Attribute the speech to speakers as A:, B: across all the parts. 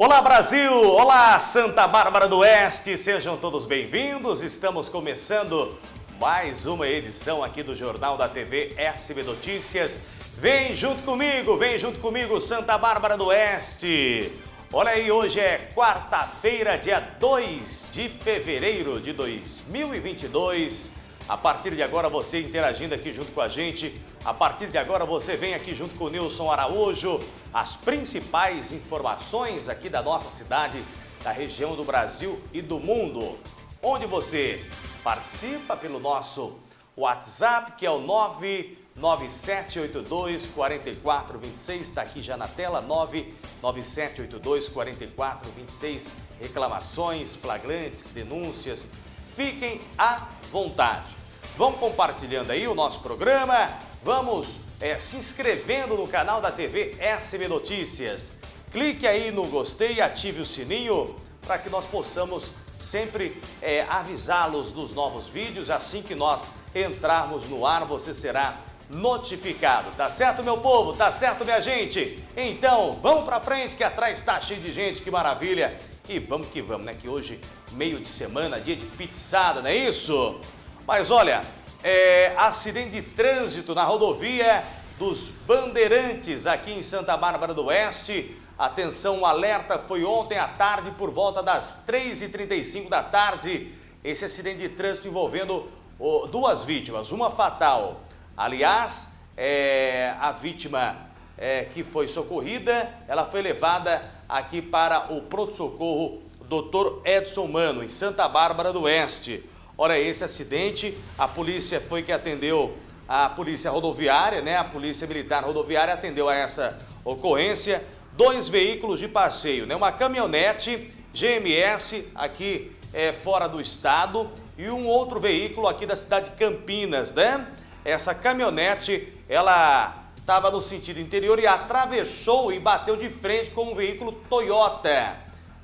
A: Olá Brasil, olá Santa Bárbara do Oeste, sejam todos bem-vindos. Estamos começando mais uma edição aqui do Jornal da TV SB Notícias. Vem junto comigo, vem junto comigo Santa Bárbara do Oeste. Olha aí, hoje é quarta-feira, dia 2 de fevereiro de 2022. A partir de agora você interagindo aqui junto com a gente. A partir de agora você vem aqui junto com o Nilson Araújo. As principais informações aqui da nossa cidade, da região do Brasil e do mundo. Onde você participa pelo nosso WhatsApp, que é o 99782 4426. Está aqui já na tela, 99782 4426. Reclamações, flagrantes, denúncias. Fiquem à vontade. Vão compartilhando aí o nosso programa, vamos é, se inscrevendo no canal da TV SB Notícias. Clique aí no gostei e ative o sininho para que nós possamos sempre é, avisá-los dos novos vídeos. Assim que nós entrarmos no ar, você será notificado. Tá certo, meu povo? Tá certo, minha gente? Então, vamos para frente que atrás está cheio de gente, que maravilha. E vamos que vamos, né? Que hoje, meio de semana, dia de pizzada, não é isso? Mas olha, é, acidente de trânsito na rodovia dos Bandeirantes aqui em Santa Bárbara do Oeste. Atenção, o alerta foi ontem à tarde por volta das 3h35 da tarde. Esse acidente de trânsito envolvendo oh, duas vítimas, uma fatal. Aliás, é, a vítima é, que foi socorrida, ela foi levada aqui para o pronto-socorro Dr. Edson Mano, em Santa Bárbara do Oeste. Ora, esse acidente, a polícia foi que atendeu a polícia rodoviária, né? A polícia militar rodoviária atendeu a essa ocorrência. Dois veículos de passeio, né? Uma caminhonete GMS aqui é, fora do estado e um outro veículo aqui da cidade de Campinas, né? Essa caminhonete, ela estava no sentido interior e atravessou e bateu de frente com um veículo Toyota.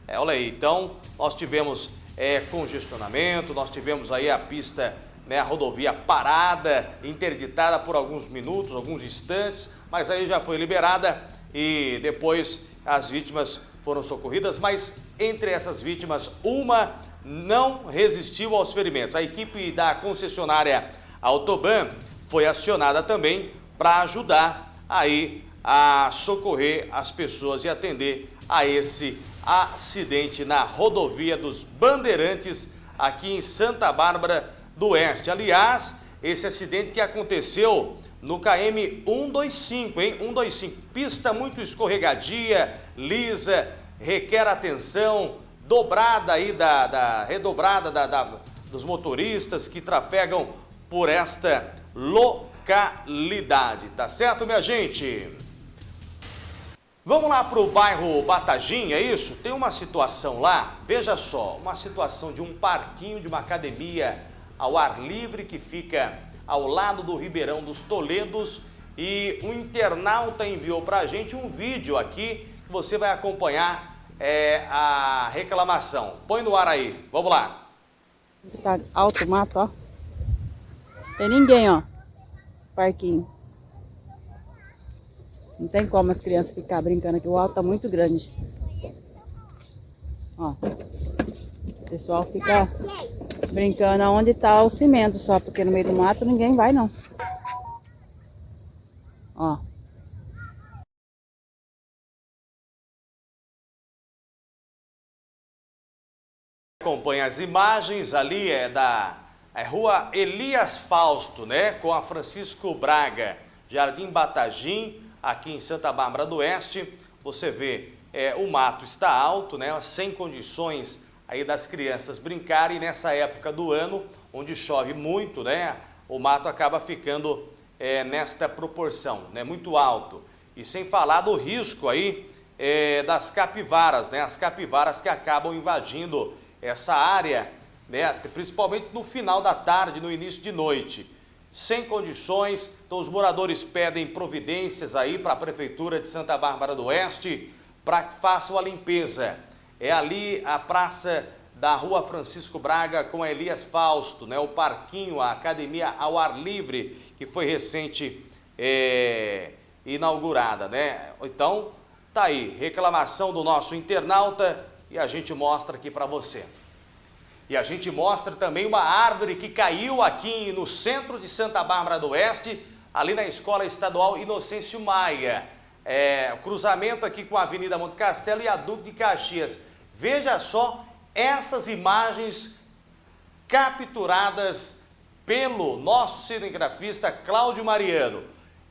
A: É, olha aí, então nós tivemos é, congestionamento, nós tivemos aí a pista, né, a rodovia parada, interditada por alguns minutos, alguns instantes, mas aí já foi liberada e depois as vítimas foram socorridas, mas entre essas vítimas, uma não resistiu aos ferimentos. A equipe da concessionária Autoban foi acionada também para ajudar aí a socorrer as pessoas e atender a esse acidente na rodovia dos Bandeirantes, aqui em Santa Bárbara do Oeste. Aliás, esse acidente que aconteceu no KM 125, hein? 125, pista muito escorregadia, lisa, requer atenção, dobrada aí da, da redobrada da, da, dos motoristas que trafegam por esta localidade, tá certo, minha gente? Vamos lá para o bairro Batagim, é isso? Tem uma situação lá, veja só, uma situação de um parquinho, de uma academia ao ar livre que fica ao lado do Ribeirão dos Toledos e um internauta enviou para a gente um vídeo aqui que você vai acompanhar é, a reclamação. Põe no ar aí, vamos lá.
B: Tá alto mato, ó. Tem ninguém, ó. Parquinho. Não tem como as crianças ficar brincando aqui. O alto tá muito grande. Ó. O pessoal fica brincando onde tá o cimento só, porque no meio do mato ninguém vai não. Ó.
A: Acompanha as imagens, ali é da é rua Elias Fausto, né? Com a Francisco Braga, Jardim Batagim, aqui em Santa Bárbara do Oeste, você vê é, o mato está alto, né, sem condições aí das crianças brincarem. Nessa época do ano, onde chove muito, né, o mato acaba ficando é, nesta proporção, né, muito alto. E sem falar do risco aí é, das capivaras, né, as capivaras que acabam invadindo essa área, né, principalmente no final da tarde, no início de noite sem condições. Então os moradores pedem providências aí para a Prefeitura de Santa Bárbara do Oeste para que façam a limpeza. É ali a praça da Rua Francisco Braga com a Elias Fausto, né? o parquinho, a academia ao ar livre, que foi recente é, inaugurada. Né? Então, Tá aí, reclamação do nosso internauta e a gente mostra aqui para você. E a gente mostra também uma árvore que caiu aqui no centro de Santa Bárbara do Oeste, ali na Escola Estadual Inocêncio Maia. É, cruzamento aqui com a Avenida Monte Castelo e a Duque de Caxias. Veja só essas imagens capturadas pelo nosso cinegrafista Cláudio Mariano.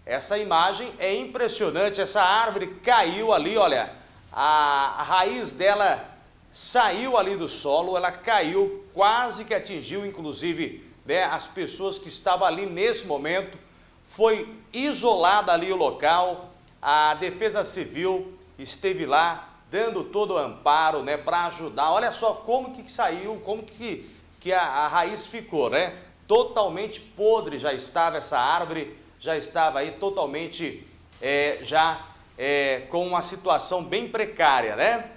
A: Essa imagem é impressionante, essa árvore caiu ali, olha, a, a raiz dela saiu ali do solo, ela caiu, quase que atingiu, inclusive, né, as pessoas que estavam ali nesse momento. Foi isolada ali o local, a Defesa Civil esteve lá dando todo o amparo né, para ajudar. Olha só como que saiu, como que, que a, a raiz ficou, né? Totalmente podre já estava essa árvore, já estava aí totalmente é, já é, com uma situação bem precária, né?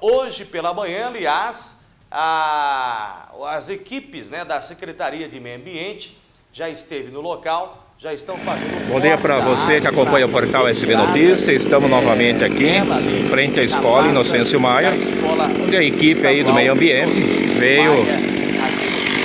A: Hoje pela manhã, aliás, a, as equipes né, da Secretaria de Meio Ambiente já esteve no local, já estão fazendo...
C: Bom dia para você que acompanha o portal SB Notícias. Estamos novamente aqui, em frente à Escola Inocêncio Maia, onde a equipe aí do Meio Ambiente veio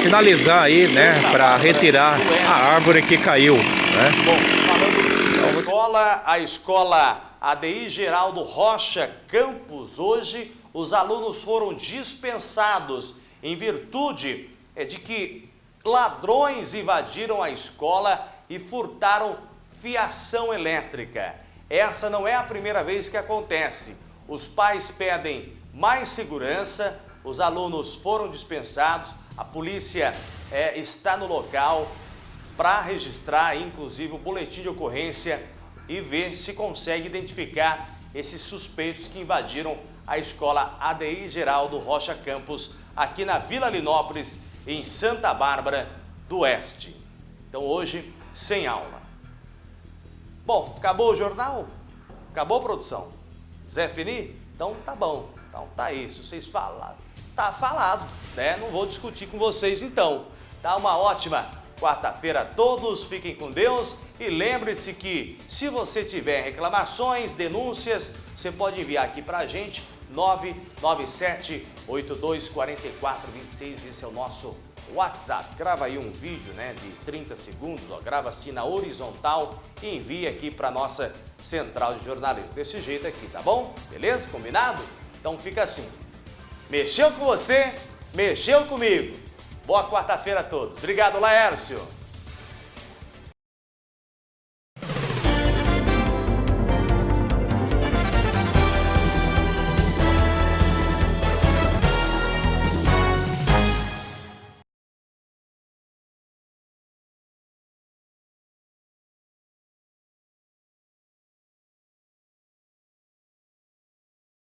C: finalizar aí, né, para retirar a árvore que caiu, né?
A: Bom, falando de escola, a escola ADI Geraldo Rocha Campos, hoje os alunos foram dispensados em virtude é, de que ladrões invadiram a escola e furtaram fiação elétrica. Essa não é a primeira vez que acontece. Os pais pedem mais segurança, os alunos foram dispensados, a polícia é, está no local para registrar, inclusive, o boletim de ocorrência e ver se consegue identificar esses suspeitos que invadiram a escola ADI Geraldo Rocha Campos, aqui na Vila Linópolis, em Santa Bárbara do Oeste. Então hoje, sem aula. Bom, acabou o jornal? Acabou a produção? Zé Fini? Então tá bom. Então tá isso. Vocês falaram. Tá falado, né? Não vou discutir com vocês então. Tá uma ótima quarta-feira todos, fiquem com Deus e lembre-se que se você tiver reclamações, denúncias, você pode enviar aqui para a gente 997 824426, esse é o nosso WhatsApp. Grava aí um vídeo né, de 30 segundos, ó, grava assim na horizontal e envia aqui para nossa central de jornalismo. Desse jeito aqui, tá bom? Beleza? Combinado? Então fica assim. Mexeu com você, mexeu comigo. Boa quarta-feira a todos. Obrigado, Laércio.